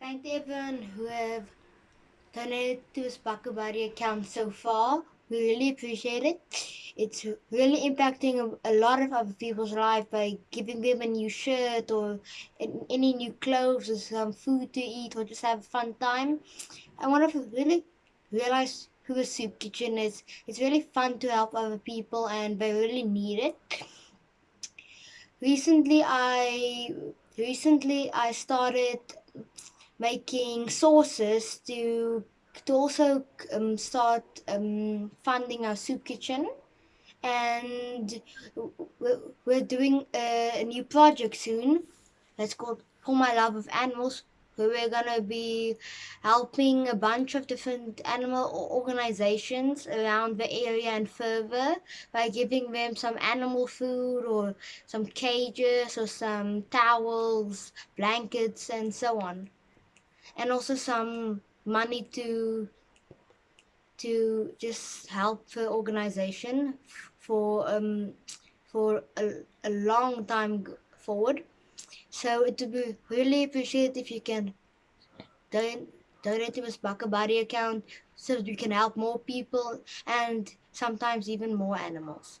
Thank everyone who have donated to this Bakabari account so far. We really appreciate it. It's really impacting a, a lot of other people's life by giving them a new shirt or any new clothes or some food to eat or just have a fun time. I want to really realize who a soup kitchen is. It's really fun to help other people and they really need it. Recently, I recently I started making sauces to to also um, start um, funding our soup kitchen and we're doing a, new project soon that's called for my love of animals where we're to be helping a bunch of different animal organizations around the area and further by giving them some animal food or some cages or some towels, blankets, and so on. And also some money to to just help the organization for um, for a, a long time forward. So it would be really appreciated if you can donate, donate to this Bakabari account so that we can help more people and sometimes even more animals.